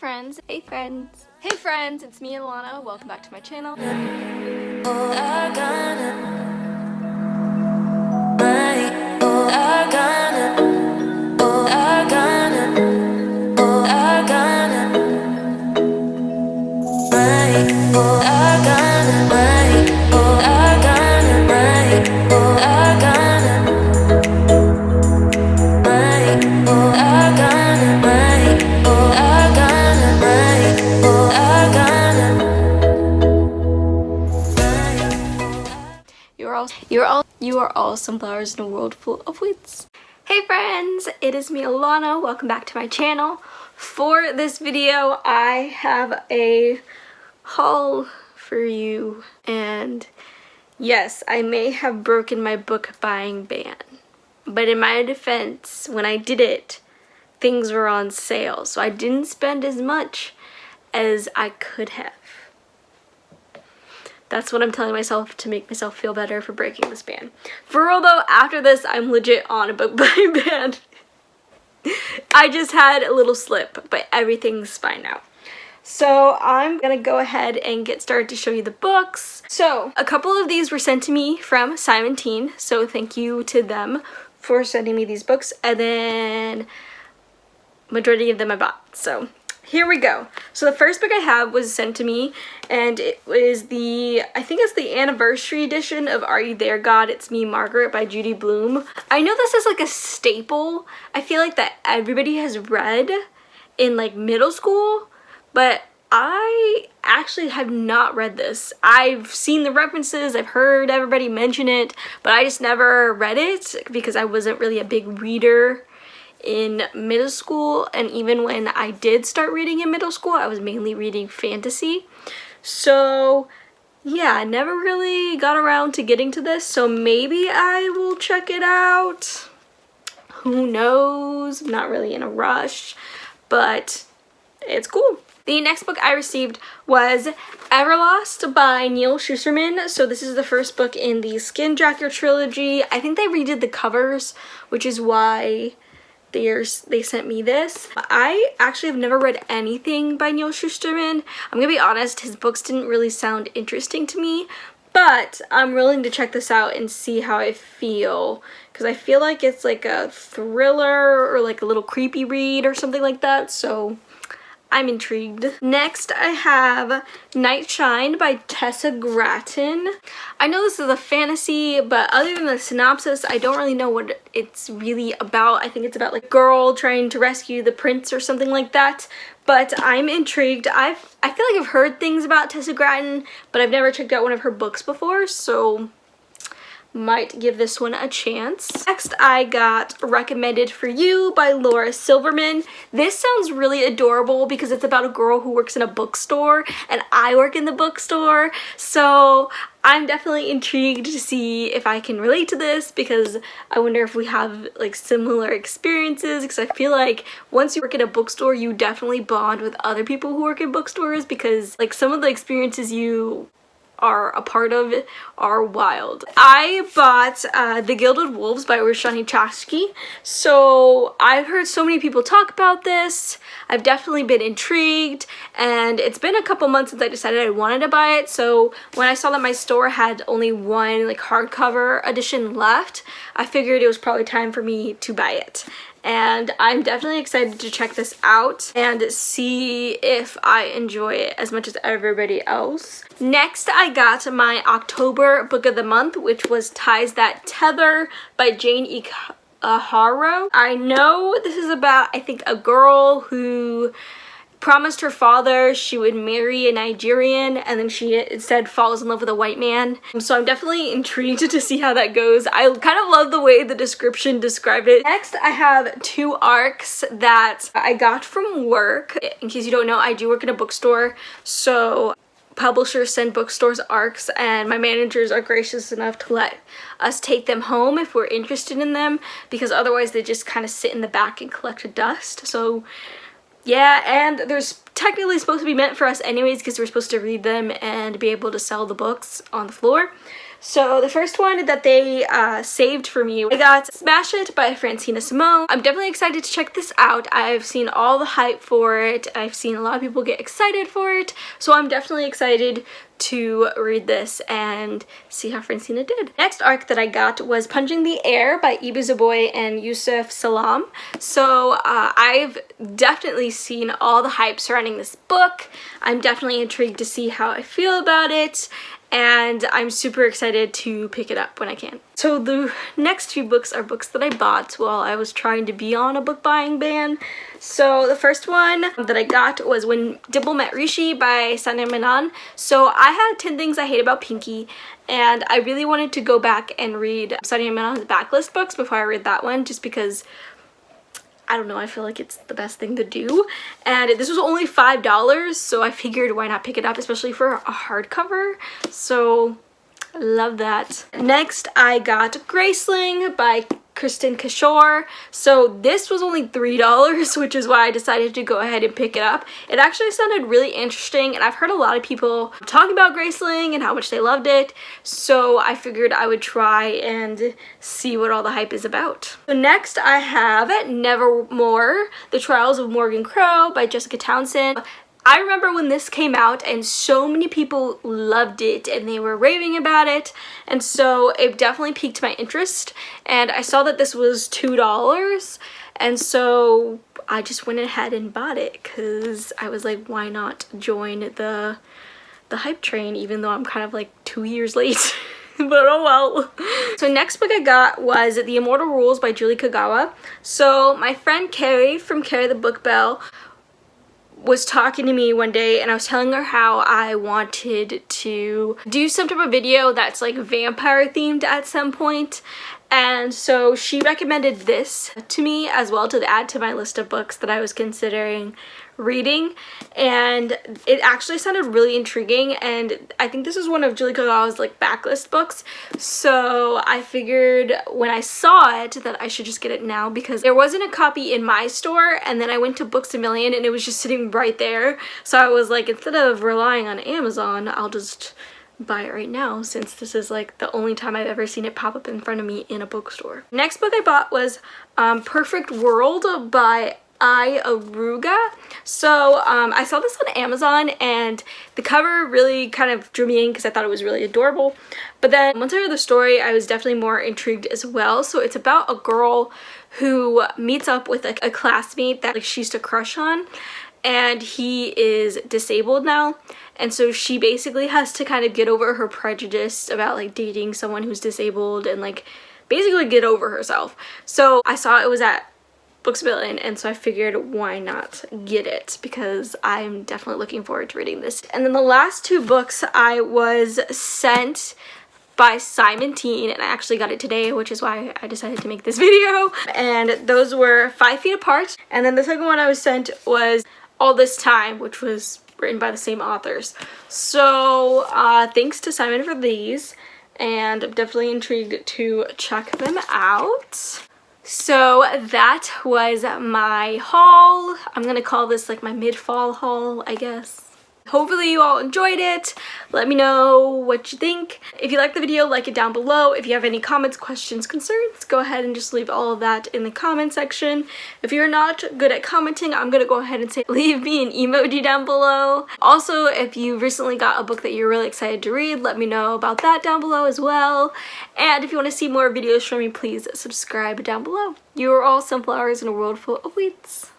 friends. Hey friends. Hey friends, it's me Alana. Welcome back to my channel. All you are all you are all sunflowers in a world full of weeds. Hey friends, it is me Alana. Welcome back to my channel. For this video, I have a haul for you and yes, I may have broken my book buying ban. But in my defense, when I did it, things were on sale. So I didn't spend as much as I could have. That's what I'm telling myself to make myself feel better for breaking this ban. For real though, after this, I'm legit on a book buying ban. I just had a little slip, but everything's fine now. So I'm gonna go ahead and get started to show you the books. So a couple of these were sent to me from Simon Teen, so thank you to them for sending me these books. And then majority of them I bought. So here we go. So the first book I have was sent to me and it was the, I think it's the anniversary edition of Are You There God? It's Me Margaret by Judy Blume. I know this is like a staple. I feel like that everybody has read in like middle school, but I actually have not read this. I've seen the references, I've heard everybody mention it, but I just never read it because I wasn't really a big reader in middle school and even when I did start reading in middle school I was mainly reading fantasy so yeah I never really got around to getting to this so maybe I will check it out who knows I'm not really in a rush but it's cool the next book I received was Everlost by Neal Shusterman. So this is the first book in the Skinjacker trilogy. I think they redid the covers, which is why there's they sent me this. I actually have never read anything by neal shusterman i'm gonna be honest his books didn't really sound interesting to me but i'm willing to check this out and see how i feel because i feel like it's like a thriller or like a little creepy read or something like that so I'm intrigued. Next, I have Night Shine by Tessa Gratton. I know this is a fantasy, but other than the synopsis, I don't really know what it's really about. I think it's about like a girl trying to rescue the prince or something like that. But I'm intrigued. I've I feel like I've heard things about Tessa Gratton, but I've never checked out one of her books before, so might give this one a chance. Next, I got Recommended for You by Laura Silverman. This sounds really adorable because it's about a girl who works in a bookstore and I work in the bookstore. So I'm definitely intrigued to see if I can relate to this because I wonder if we have like similar experiences because I feel like once you work in a bookstore you definitely bond with other people who work in bookstores because like some of the experiences you are a part of are wild. I bought uh, The Gilded Wolves by Roshani Chokshi. So I've heard so many people talk about this. I've definitely been intrigued and it's been a couple months since I decided I wanted to buy it. So when I saw that my store had only one like hardcover edition left, I figured it was probably time for me to buy it and I'm definitely excited to check this out and see if I enjoy it as much as everybody else. Next, I got my October book of the month, which was Ties That Tether by Jane E. Aharo. Uh, I know this is about, I think, a girl who promised her father she would marry a Nigerian and then she instead falls in love with a white man. So I'm definitely intrigued to see how that goes. I kind of love the way the description described it. Next, I have two arcs that I got from work. In case you don't know, I do work in a bookstore. So publishers send bookstores arcs and my managers are gracious enough to let us take them home if we're interested in them because otherwise they just kind of sit in the back and collect dust. So yeah, and there's technically supposed to be meant for us anyways because we're supposed to read them and be able to sell the books on the floor. So the first one that they uh, saved for me, I got Smash It by Francina Simone. I'm definitely excited to check this out. I've seen all the hype for it. I've seen a lot of people get excited for it. So I'm definitely excited to read this and see how Francina did. Next arc that I got was Punching the Air by Ibi Zoboi and Yusef Salaam. So uh, I've definitely seen all the hype surrounding this book. I'm definitely intrigued to see how I feel about it and I'm super excited to pick it up when I can. So the next few books are books that I bought while I was trying to be on a book buying ban. So the first one that I got was When Dimple Met Rishi by Sandhya Menon. So I had 10 Things I Hate About Pinky and I really wanted to go back and read Sandhya Menon's backlist books before I read that one just because I don't know, I feel like it's the best thing to do. And this was only $5, so I figured why not pick it up, especially for a hardcover. So, love that. Next, I got Graceling by Kristin Cashore. So this was only $3, which is why I decided to go ahead and pick it up. It actually sounded really interesting, and I've heard a lot of people talk about Graceling and how much they loved it, so I figured I would try and see what all the hype is about. So next I have Nevermore, The Trials of Morrigan Crow by Jessica Townsend. I remember when this came out and so many people loved it and they were raving about it and so it definitely piqued my interest and I saw that this was $2 and so I just went ahead and bought it because I was like why not join the the hype train even though I'm kind of like two years late. but oh well. So next book I got was The Immortal Rules by Julie Kagawa. So my friend Carrie from Carrie the Book Bell was talking to me one day and I was telling her how I wanted to do some type of video that's like vampire themed at some point. And so she recommended this to me as well to add to my list of books that I was considering reading and it actually sounded really intriguing and I think this is one of Julie Kagawa's like backlist books so I figured when I saw it that I should just get it now because there wasn't a copy in my store and then I went to Books A Million and it was just sitting right there so I was like instead of relying on Amazon I'll just buy it right now since this is like the only time I've ever seen it pop up in front of me in a bookstore. Next book I bought was um, Perfect World by I Aruga. So um, I saw this on Amazon and the cover really kind of drew me in because I thought it was really adorable. But then once I heard the story, I was definitely more intrigued as well. So it's about a girl who meets up with a, a classmate that like she used to crush on and he is disabled now and so she basically has to kind of get over her prejudice about like dating someone who's disabled and like basically get over herself so i saw it was at Books A Million and so I figured why not get it because I'm definitely looking forward to reading this. And then the last two books I was sent by Simon Teen and I actually got it today which is why I decided to make this video and those were Five Feet Apart and then the second one I was sent was All This Time which was written by the same authors. So uh, thanks to Simon for these and I'm definitely intrigued to check them out. So that was my haul. I'm gonna call this like my mid-fall haul, I guess. Hopefully you all enjoyed it. Let me know what you think. If you like the video, like it down below. If you have any comments, questions, concerns, go ahead and just leave all of that in the comment section. If you're not good at commenting, I'm gonna go ahead and say leave me an emoji down below. Also, if you recently got a book that you're really excited to read, let me know about that down below as well. And if you want to see more videos from me, please subscribe down below. You are all sunflowers in a world full of weeds.